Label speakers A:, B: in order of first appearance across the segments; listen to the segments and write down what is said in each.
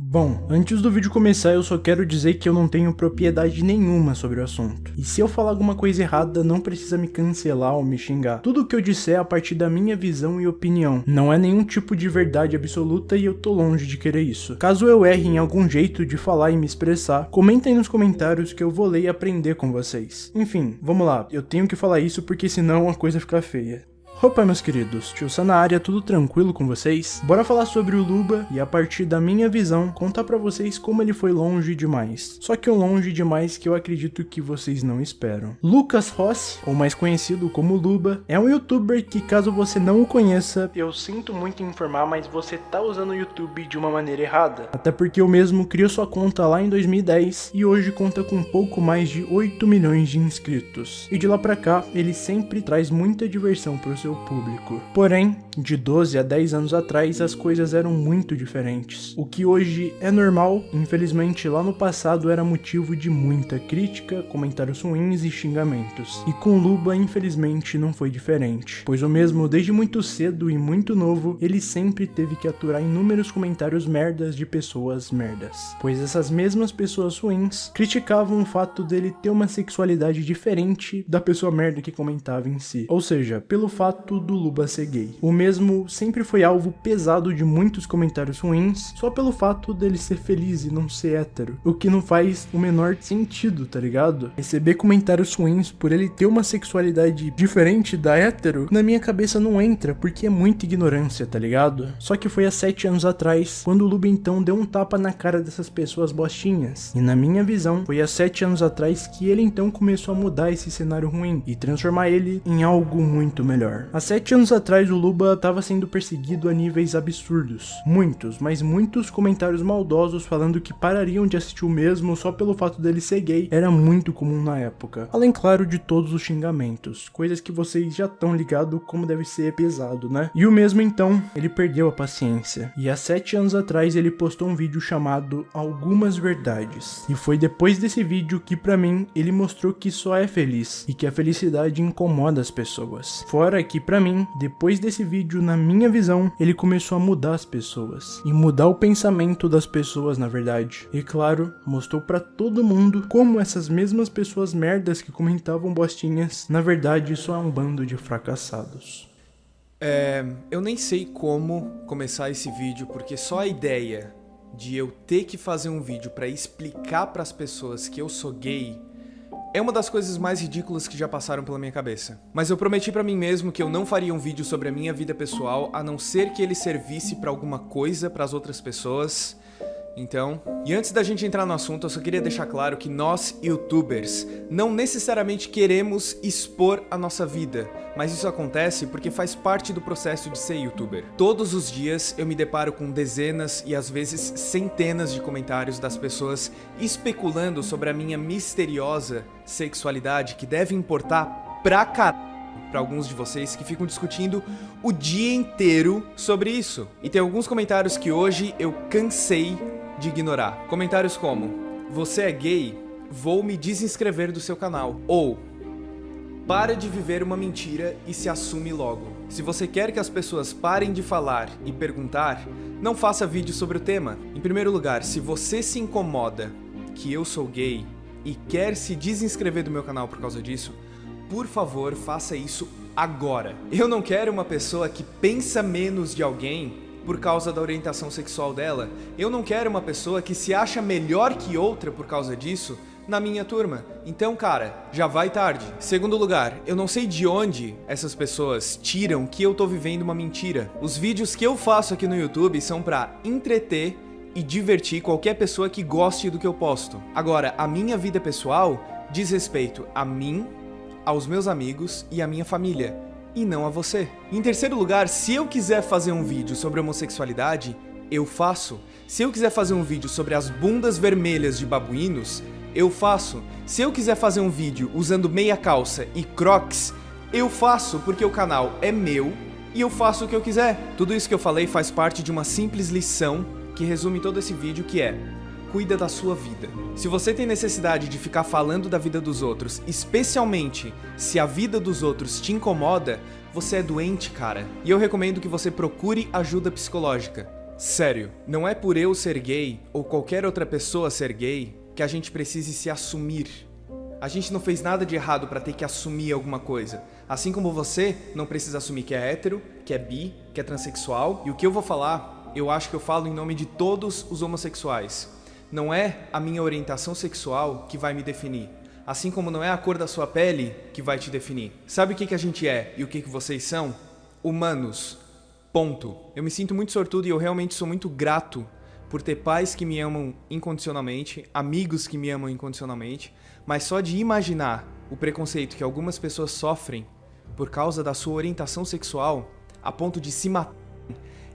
A: Bom, antes do vídeo começar eu só quero dizer que eu não tenho propriedade nenhuma sobre o assunto. E se eu falar alguma coisa errada, não precisa me cancelar ou me xingar. Tudo o que eu disser é a partir da minha visão e opinião. Não é nenhum tipo de verdade absoluta e eu tô longe de querer isso. Caso eu erre em algum jeito de falar e me expressar, comentem nos comentários que eu vou ler e aprender com vocês. Enfim, vamos lá, eu tenho que falar isso porque senão a coisa fica feia. Opa meus queridos, tio Sam na área, tudo tranquilo com vocês? Bora falar sobre o Luba e a partir da minha visão, contar pra vocês como ele foi longe demais. Só que um longe demais que eu acredito que vocês não esperam. Lucas Rossi, ou mais conhecido como Luba, é um youtuber que caso você não o conheça, eu sinto muito informar, mas você tá usando o YouTube de uma maneira errada. Até porque eu mesmo criou sua conta lá em 2010 e hoje conta com pouco mais de 8 milhões de inscritos. E de lá pra cá, ele sempre traz muita diversão pro seu seu público. Porém, de 12 a 10 anos atrás, as coisas eram muito diferentes. O que hoje é normal, infelizmente lá no passado era motivo de muita crítica, comentários ruins e xingamentos. E com Luba, infelizmente, não foi diferente. Pois o mesmo, desde muito cedo e muito novo, ele sempre teve que aturar inúmeros comentários merdas de pessoas merdas. Pois essas mesmas pessoas ruins criticavam o fato dele ter uma sexualidade diferente da pessoa merda que comentava em si. Ou seja, pelo fato do Luba ser gay. O mesmo sempre foi alvo pesado de muitos comentários ruins, só pelo fato dele ser feliz e não ser hétero. O que não faz o menor sentido, tá ligado? Receber comentários ruins por ele ter uma sexualidade diferente da hétero, na minha cabeça não entra, porque é muita ignorância, tá ligado? Só que foi há 7 anos atrás, quando o Luba então deu um tapa na cara dessas pessoas bostinhas. E na minha visão, foi há 7 anos atrás que ele então começou a mudar esse cenário ruim e transformar ele em algo muito melhor. Há sete anos atrás o Luba estava sendo perseguido a níveis absurdos. Muitos, mas muitos comentários maldosos falando que parariam de assistir o mesmo só pelo fato dele ser gay era muito comum na época. Além, claro, de todos os xingamentos, coisas que vocês já estão ligados como deve ser pesado, né? E o mesmo então, ele perdeu a paciência. E há sete anos atrás ele postou um vídeo chamado Algumas Verdades. E foi depois desse vídeo que para mim ele mostrou que só é feliz e que a felicidade incomoda as pessoas. Fora que para mim, depois desse vídeo, na minha visão, ele começou a mudar as pessoas e mudar o pensamento das pessoas, na verdade. E claro, mostrou para todo mundo como essas mesmas pessoas merdas que comentavam bostinhas, na verdade, só é um bando de fracassados.
B: É, eu nem sei como começar esse vídeo, porque só a ideia de eu ter que fazer um vídeo para explicar para as pessoas que eu sou gay é uma das coisas mais ridículas que já passaram pela minha cabeça. Mas eu prometi pra mim mesmo que eu não faria um vídeo sobre a minha vida pessoal, a não ser que ele servisse pra alguma coisa pras outras pessoas, então, e antes da gente entrar no assunto, eu só queria deixar claro que nós, youtubers, não necessariamente queremos expor a nossa vida, mas isso acontece porque faz parte do processo de ser youtuber. Todos os dias eu me deparo com dezenas e às vezes centenas de comentários das pessoas especulando sobre a minha misteriosa sexualidade que deve importar pra caralho para alguns de vocês que ficam discutindo o dia inteiro sobre isso. E tem alguns comentários que hoje eu cansei de ignorar. Comentários como, você é gay? Vou me desinscrever do seu canal. Ou, para de viver uma mentira e se assume logo. Se você quer que as pessoas parem de falar e perguntar, não faça vídeo sobre o tema. Em primeiro lugar, se você se incomoda que eu sou gay e quer se desinscrever do meu canal por causa disso, por favor, faça isso agora. Eu não quero uma pessoa que pensa menos de alguém por causa da orientação sexual dela. Eu não quero uma pessoa que se acha melhor que outra por causa disso na minha turma. Então, cara, já vai tarde. Segundo lugar, eu não sei de onde essas pessoas tiram que eu tô vivendo uma mentira. Os vídeos que eu faço aqui no YouTube são pra entreter e divertir qualquer pessoa que goste do que eu posto. Agora, a minha vida pessoal diz respeito a mim, aos meus amigos e à minha família e não a você. Em terceiro lugar, se eu quiser fazer um vídeo sobre homossexualidade, eu faço. Se eu quiser fazer um vídeo sobre as bundas vermelhas de babuínos, eu faço. Se eu quiser fazer um vídeo usando meia calça e crocs, eu faço porque o canal é meu e eu faço o que eu quiser. Tudo isso que eu falei faz parte de uma simples lição que resume todo esse vídeo que é cuida da sua vida. Se você tem necessidade de ficar falando da vida dos outros, especialmente se a vida dos outros te incomoda, você é doente, cara. E eu recomendo que você procure ajuda psicológica. Sério, não é por eu ser gay ou qualquer outra pessoa ser gay que a gente precise se assumir. A gente não fez nada de errado para ter que assumir alguma coisa. Assim como você não precisa assumir que é hétero, que é bi, que é transexual. E o que eu vou falar, eu acho que eu falo em nome de todos os homossexuais. Não é a minha orientação sexual que vai me definir. Assim como não é a cor da sua pele que vai te definir. Sabe o que, que a gente é e o que, que vocês são? Humanos. Ponto. Eu me sinto muito sortudo e eu realmente sou muito grato por ter pais que me amam incondicionalmente, amigos que me amam incondicionalmente, mas só de imaginar o preconceito que algumas pessoas sofrem por causa da sua orientação sexual, a ponto de se matar,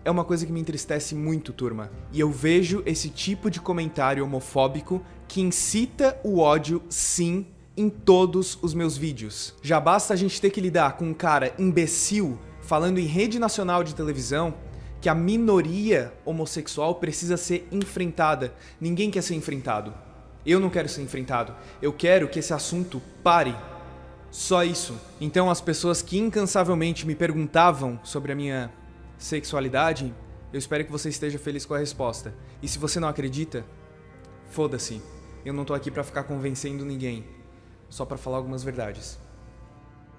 B: é uma coisa que me entristece muito, turma. E eu vejo esse tipo de comentário homofóbico que incita o ódio, sim, em todos os meus vídeos. Já basta a gente ter que lidar com um cara imbecil falando em rede nacional de televisão que a minoria homossexual precisa ser enfrentada. Ninguém quer ser enfrentado. Eu não quero ser enfrentado. Eu quero que esse assunto pare. Só isso. Então as pessoas que incansavelmente me perguntavam sobre a minha sexualidade, eu espero que você esteja feliz com a resposta. E se você não acredita, foda-se. Eu não tô aqui para ficar convencendo ninguém, só para falar algumas verdades.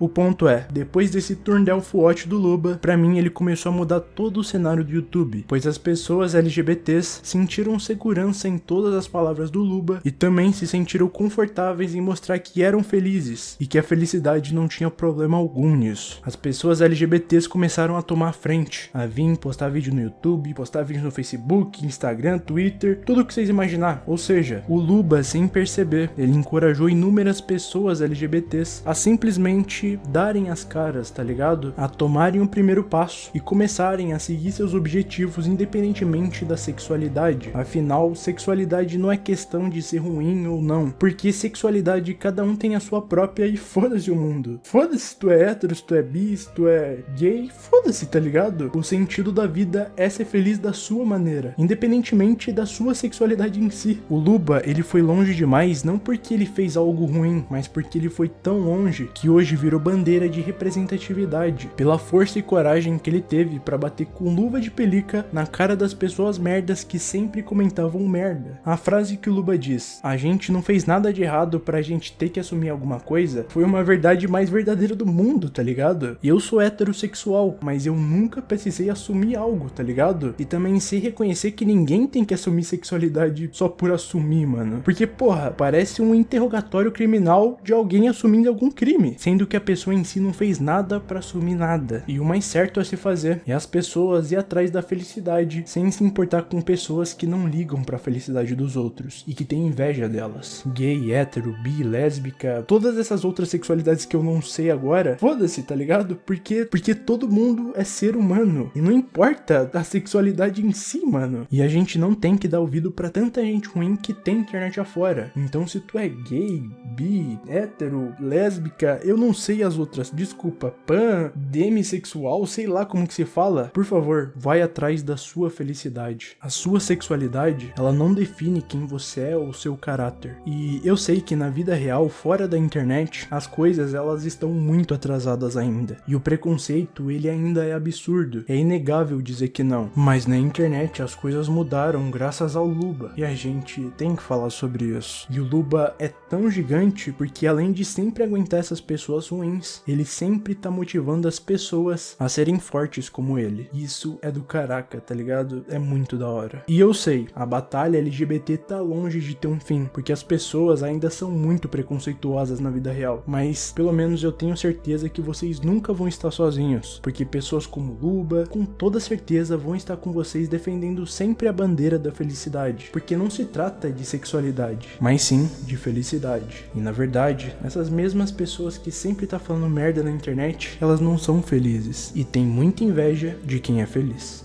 A: O ponto é, depois desse turn down watch do Luba, pra mim ele começou a mudar todo o cenário do YouTube, pois as pessoas LGBTs sentiram segurança em todas as palavras do Luba e também se sentiram confortáveis em mostrar que eram felizes e que a felicidade não tinha problema algum nisso. As pessoas LGBTs começaram a tomar frente, a vir postar vídeo no YouTube, postar vídeo no Facebook, Instagram, Twitter, tudo o que vocês imaginar. Ou seja, o Luba, sem perceber, ele encorajou inúmeras pessoas LGBTs a simplesmente darem as caras, tá ligado? A tomarem o primeiro passo e começarem a seguir seus objetivos independentemente da sexualidade. Afinal, sexualidade não é questão de ser ruim ou não, porque sexualidade cada um tem a sua própria e foda-se o mundo. Foda-se se tu é hétero, se tu é bi, se tu é gay, foda-se, tá ligado? O sentido da vida é ser feliz da sua maneira, independentemente da sua sexualidade em si. O Luba, ele foi longe demais não porque ele fez algo ruim, mas porque ele foi tão longe que hoje virou virou bandeira de representatividade, pela força e coragem que ele teve para bater com luva de pelica na cara das pessoas merdas que sempre comentavam merda. A frase que o Luba diz, a gente não fez nada de errado pra gente ter que assumir alguma coisa, foi uma verdade mais verdadeira do mundo, tá ligado? Eu sou heterossexual, mas eu nunca precisei assumir algo, tá ligado? E também sei reconhecer que ninguém tem que assumir sexualidade só por assumir, mano. Porque, porra, parece um interrogatório criminal de alguém assumindo algum crime, sendo que a pessoa em si não fez nada para assumir nada. E o mais certo a se fazer é as pessoas ir atrás da felicidade, sem se importar com pessoas que não ligam para a felicidade dos outros e que têm inveja delas. Gay, hétero, bi, lésbica, todas essas outras sexualidades que eu não sei agora, foda-se, tá ligado? Porque porque todo mundo é ser humano e não importa a sexualidade em si, mano. E a gente não tem que dar ouvido para tanta gente ruim que tem internet afora. Então se tu é gay, bi, hétero, lésbica, eu não sei sei as outras, desculpa, pan, demissexual, sei lá como que se fala, por favor, vai atrás da sua felicidade. A sua sexualidade, ela não define quem você é ou seu caráter. E eu sei que na vida real, fora da internet, as coisas elas estão muito atrasadas ainda. E o preconceito, ele ainda é absurdo. É inegável dizer que não. Mas na internet as coisas mudaram graças ao Luba. E a gente tem que falar sobre isso. E o Luba é tão gigante porque além de sempre aguentar essas pessoas ruins, ruins, ele sempre tá motivando as pessoas a serem fortes como ele. Isso é do caraca, tá ligado? É muito da hora. E eu sei, a batalha LGBT tá longe de ter um fim, porque as pessoas ainda são muito preconceituosas na vida real, mas pelo menos eu tenho certeza que vocês nunca vão estar sozinhos, porque pessoas como Luba, com toda certeza vão estar com vocês defendendo sempre a bandeira da felicidade, porque não se trata de sexualidade, mas sim de felicidade. E na verdade, essas mesmas pessoas que sempre tá falando merda na internet, elas não são felizes e tem muita inveja de quem é feliz.